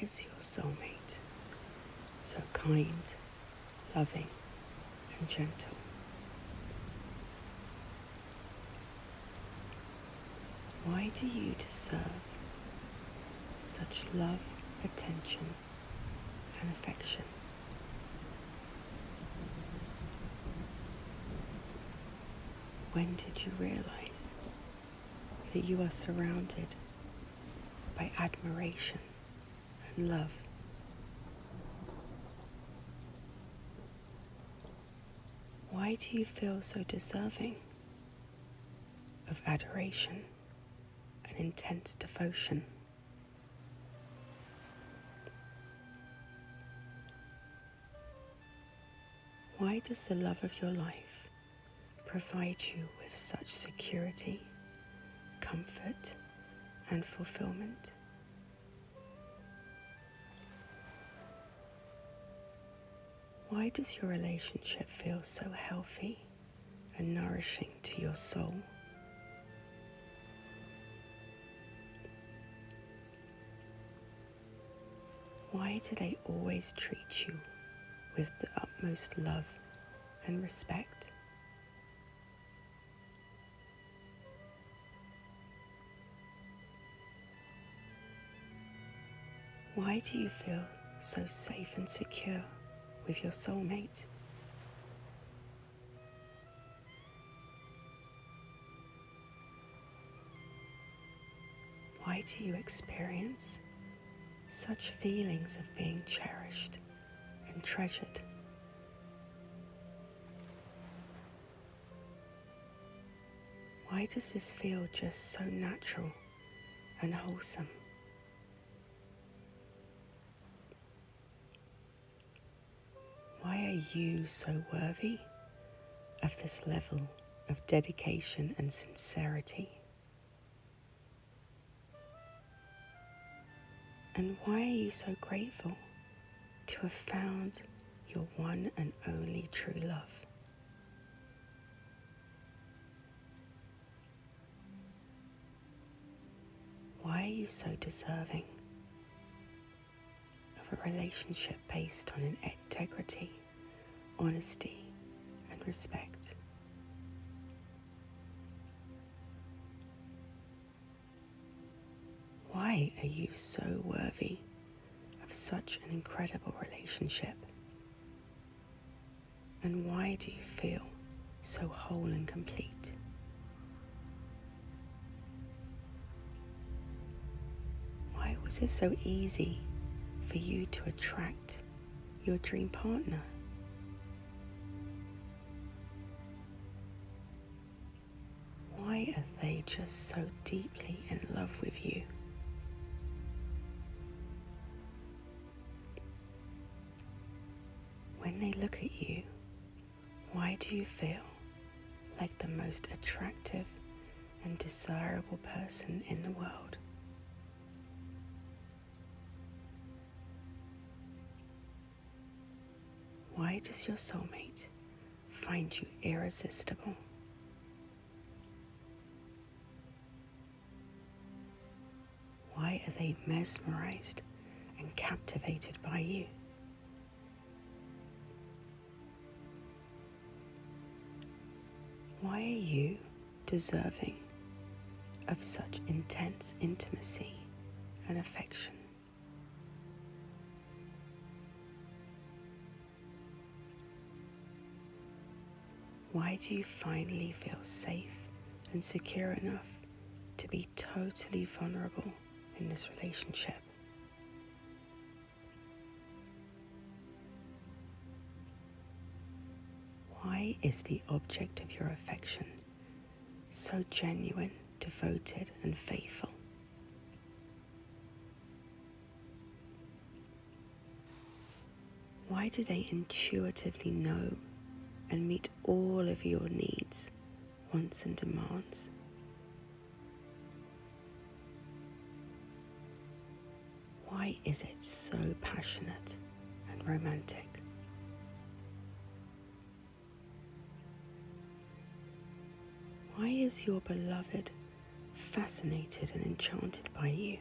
is your soulmate so kind, loving, and gentle? Why do you deserve such love, attention, and affection? When did you realize that you are surrounded by admiration and love? Why do you feel so deserving of adoration and intense devotion? Why does the love of your life provide you with such security, comfort, and fulfillment? Why does your relationship feel so healthy and nourishing to your soul? Why do they always treat you with the utmost love and respect? Why do you feel so safe and secure with your soulmate? Why do you experience such feelings of being cherished and treasured? Why does this feel just so natural and wholesome? You so worthy of this level of dedication and sincerity? And why are you so grateful to have found your one and only true love? Why are you so deserving of a relationship based on integrity, honesty, and respect? Why are you so worthy of such an incredible relationship? And why do you feel so whole and complete? Why was it so easy for you to attract your dream partner? They just so deeply in love with you? When they look at you, why do you feel like the most attractive and desirable person in the world? Why does your soulmate find you irresistible? Why are they mesmerized and captivated by you? Why are you deserving of such intense intimacy and affection? Why do you finally feel safe and secure enough to be totally vulnerable in this relationship? Why is the object of your affection so genuine, devoted, and faithful? Why do they intuitively know and meet all of your needs, wants, and demands? Why is it so passionate and romantic? Why is your beloved fascinated and enchanted by you?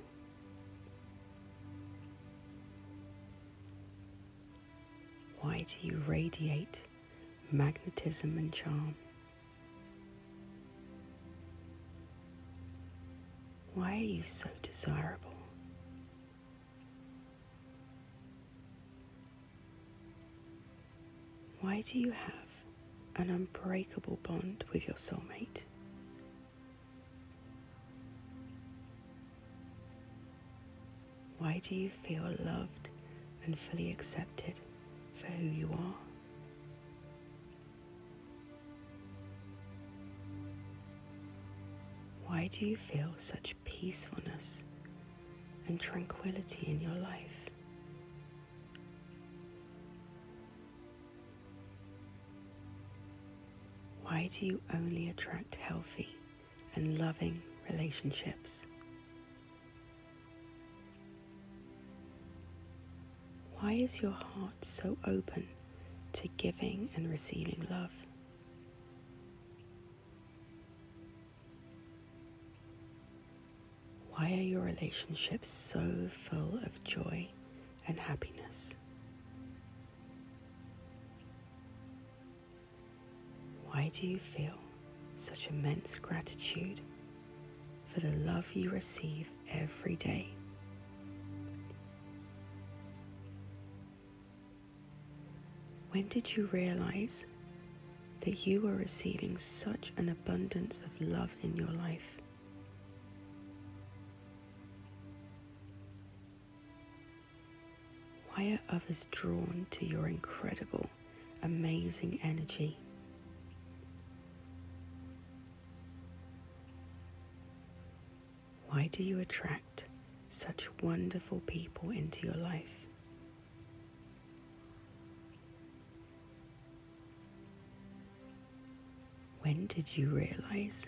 Why do you radiate magnetism and charm? Why are you so desirable? Why do you have an unbreakable bond with your soulmate? Why do you feel loved and fully accepted for who you are? Why do you feel such peacefulness and tranquility in your life? Why do you only attract healthy and loving relationships? Why is your heart so open to giving and receiving love? Why are your relationships so full of joy and happiness? Why do you feel such immense gratitude for the love you receive every day? When did you realize that you were receiving such an abundance of love in your life? Why are others drawn to your incredible, amazing energy? Why do you attract such wonderful people into your life? When did you realize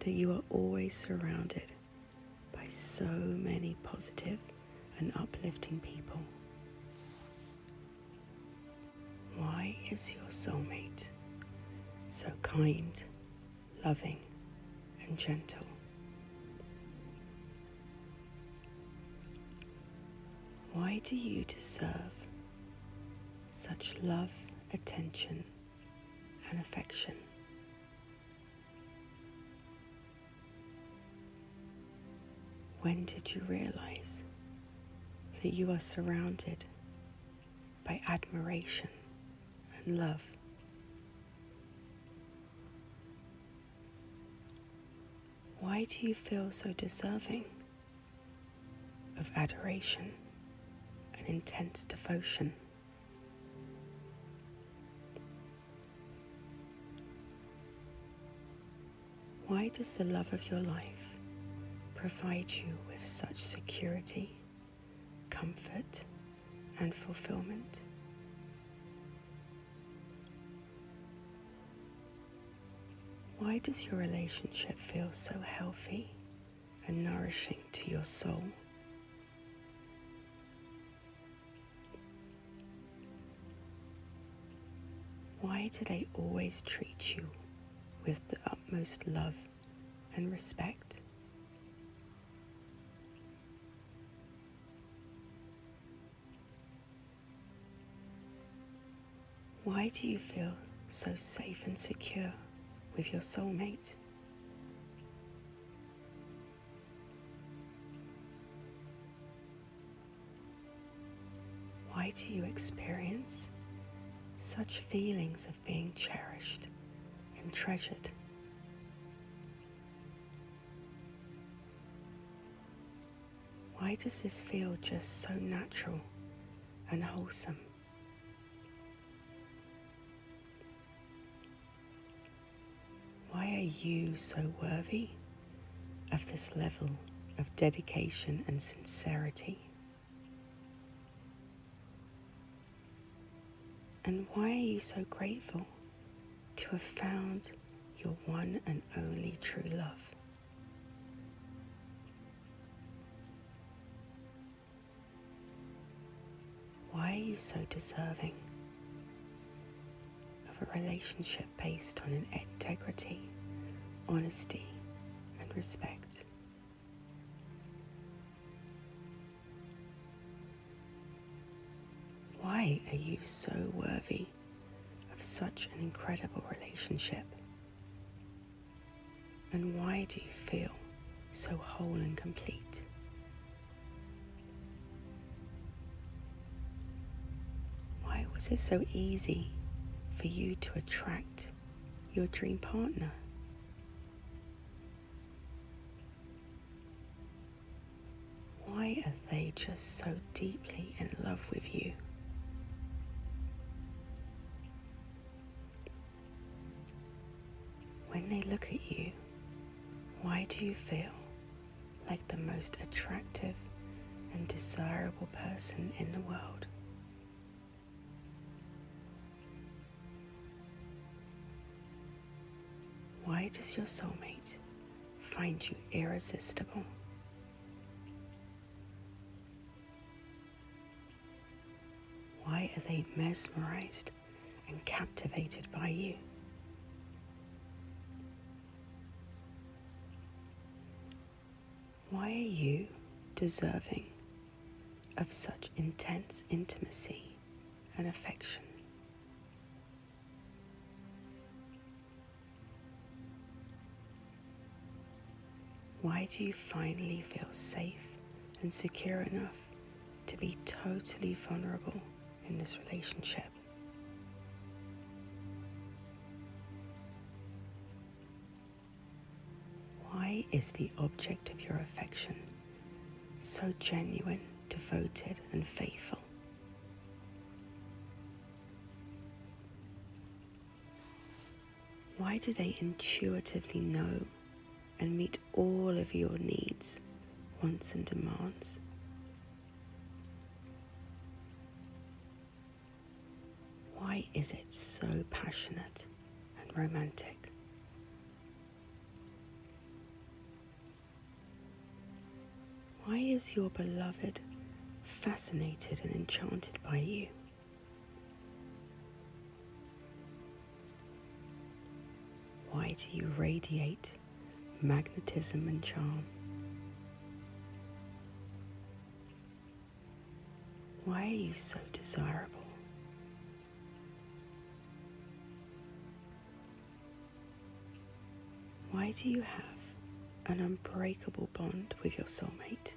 that you are always surrounded by so many positive and uplifting people? Why is your soulmate so kind, loving, and gentle? Why do you deserve such love, attention, and affection? When did you realize that you are surrounded by admiration and love? Why do you feel so deserving of adoration intense devotion? Why does the love of your life provide you with such security, comfort, and fulfillment. Why does your relationship feel so healthy and nourishing to your soul? They always treat you with the utmost love and respect? Why do you feel so safe and secure with your soulmate? Why do you experience such feelings of being cherished and treasured? Why does this feel just so natural and wholesome? Why are you so worthy of this level of dedication and sincerity? And why are you so grateful to have found your one and only true love? Why are you so deserving of a relationship based on integrity, honesty, and respect. Why are you so worthy of such an incredible relationship? And why do you feel so whole and complete? Why was it so easy for you to attract your dream partner? Why are they just so deeply in love with you? They look at you, why do you feel like the most attractive and desirable person in the world? Why does your soulmate find you irresistible? Why are they mesmerized and captivated by you? Why are you deserving of such intense intimacy and affection? Why do you finally feel safe and secure enough to be totally vulnerable in this relationship? Is the object of your affection so genuine, devoted, and faithful? Why do they intuitively know and meet all of your needs, wants, and demands? Why is it so passionate and romantic? Why is your beloved fascinated and enchanted by you? Why do you radiate magnetism and charm? Why are you so desirable? Why do you have an unbreakable bond with your soulmate?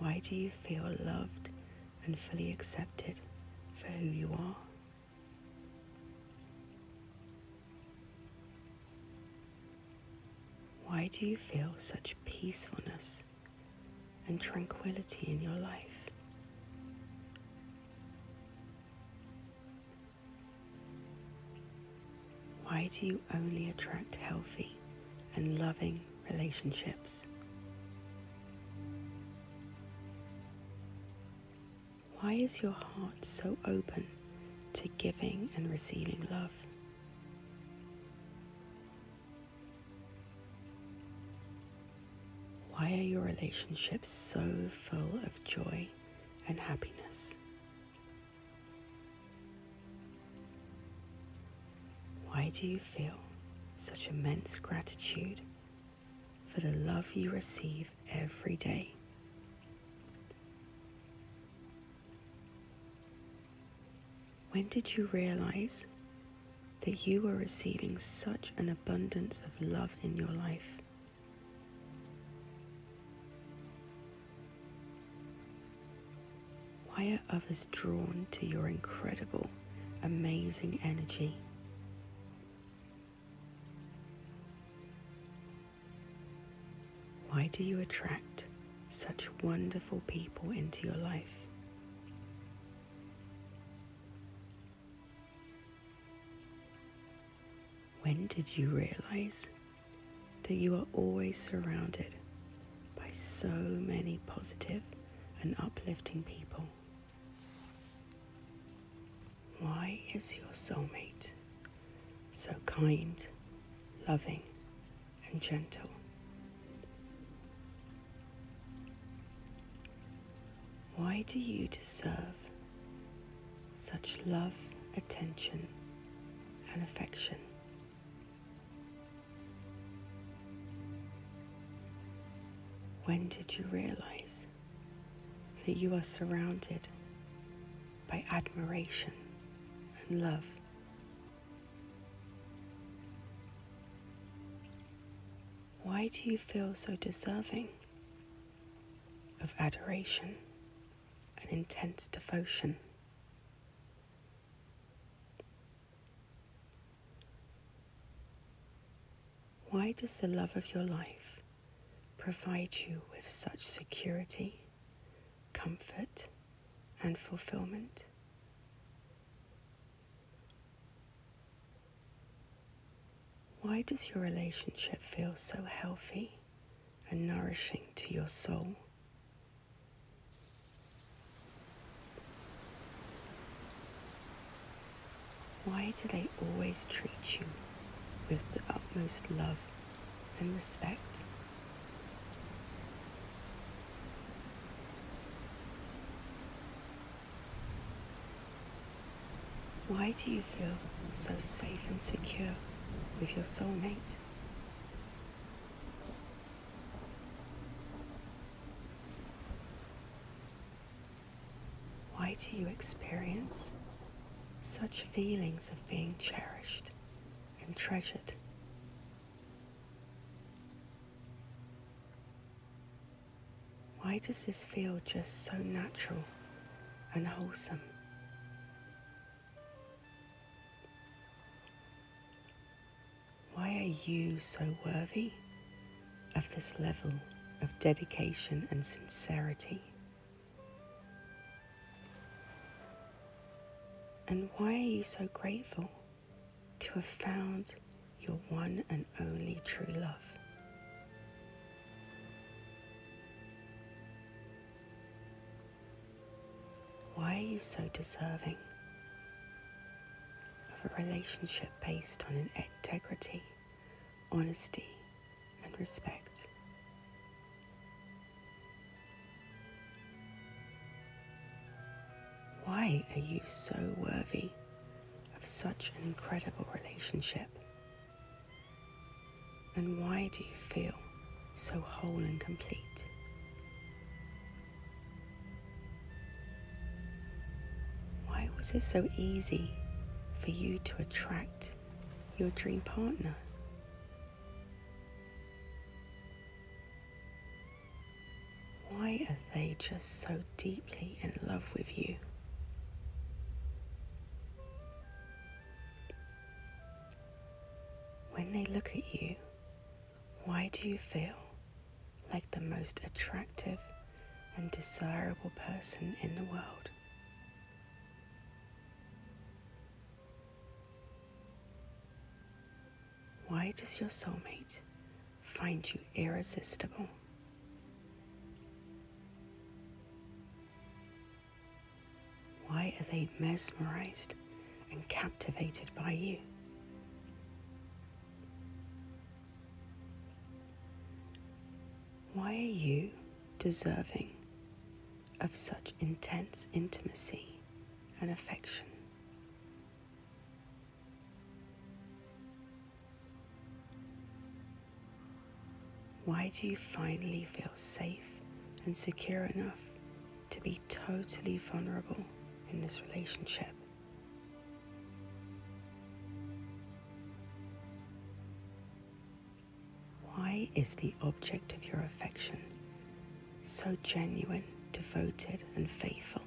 Why do you feel loved and fully accepted for who you are? Why do you feel such peacefulness and tranquility in your life? Why do you only attract healthy and loving relationships? Why is your heart so open to giving and receiving love? Why are your relationships so full of joy and happiness? Why do you feel such immense gratitude for the love you receive every day? When did you realize that you were receiving such an abundance of love in your life? Why are others drawn to your incredible, amazing energy? Why do you attract such wonderful people into your life? When did you realize that you are always surrounded by so many positive and uplifting people? Why is your soulmate so kind, loving, and gentle? Why do you deserve such love, attention, and affection? When did you realize that you are surrounded by admiration and love? Why do you feel so deserving of adoration and intense devotion? Why does the love of your life provide you with such security, comfort, and fulfillment? Why does your relationship feel so healthy and nourishing to your soul? Why do they always treat you with the utmost love and respect? Why do you feel so safe and secure with your soulmate? Why do you experience such feelings of being cherished and treasured? Why does this feel just so natural and wholesome? You so worthy of this level of dedication and sincerity? And why are you so grateful to have found your one and only true love? Why are you so deserving of a relationship based on an integrity, honesty, and respect? Why are you so worthy of such an incredible relationship? And why do you feel so whole and complete? Why was it so easy for you to attract your dream partner? They just so deeply in love with you? When they look at you, why do you feel like the most attractive and desirable person in the world? Why does your soulmate find you irresistible? Why are they mesmerized and captivated by you? Why are you deserving of such intense intimacy and affection? Why do you finally feel safe and secure enough to be totally vulnerable in this relationship? Why is the object of your affection so genuine, devoted, and faithful?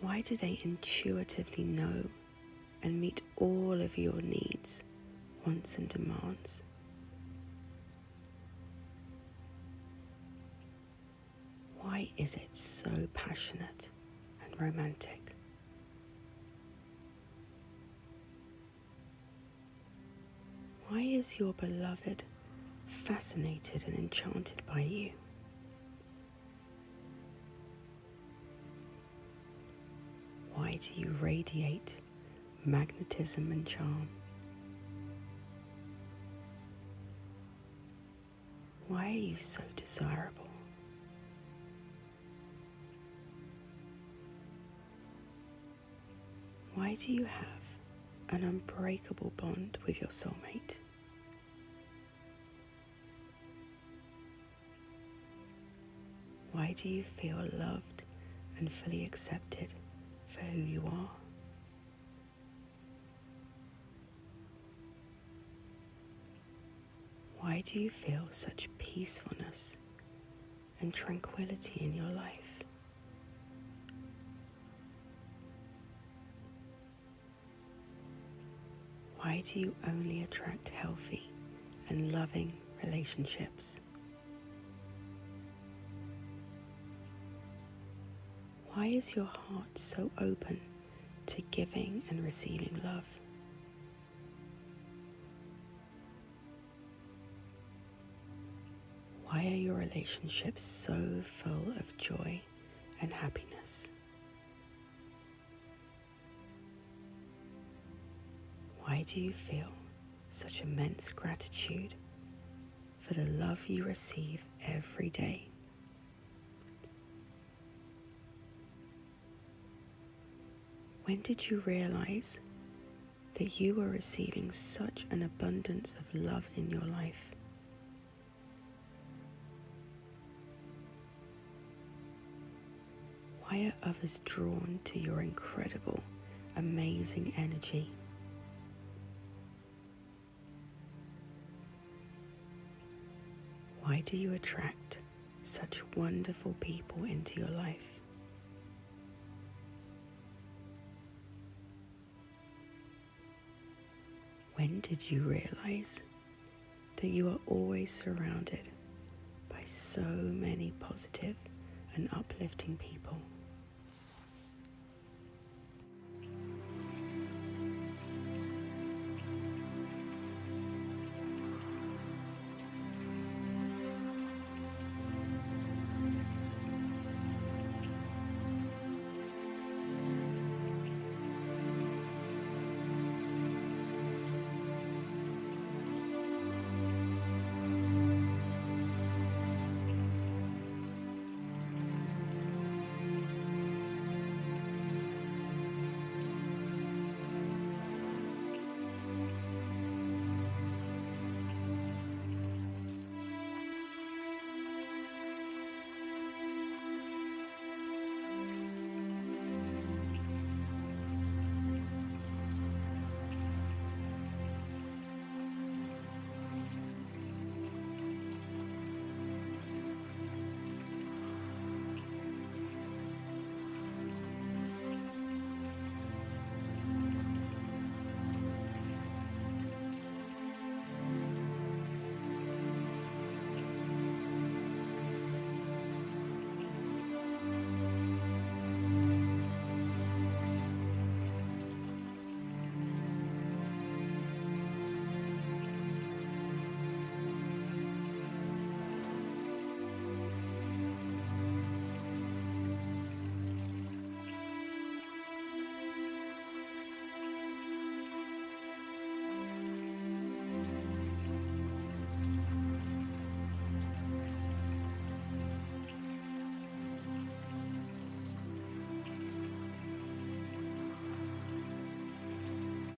Why do they intuitively know and meet all of your needs, wants, and demands? Why is it so passionate and romantic? Why is your beloved fascinated and enchanted by you? Why do you radiate magnetism and charm? Why are you so desirable? Why do you have an unbreakable bond with your soulmate. Why do you feel loved and fully accepted for who you are? Why do you feel such peacefulness and tranquility in your life? Why do you only attract healthy and loving relationships? Why is your heart so open to giving and receiving love? Why are your relationships so full of joy and happiness? Why do you feel such immense gratitude for the love you receive every day? When did you realize that you were receiving such an abundance of love in your life? Why are others drawn to your incredible, amazing energy? Why do you attract such wonderful people into your life? When did you realize that you are always surrounded by so many positive and uplifting people?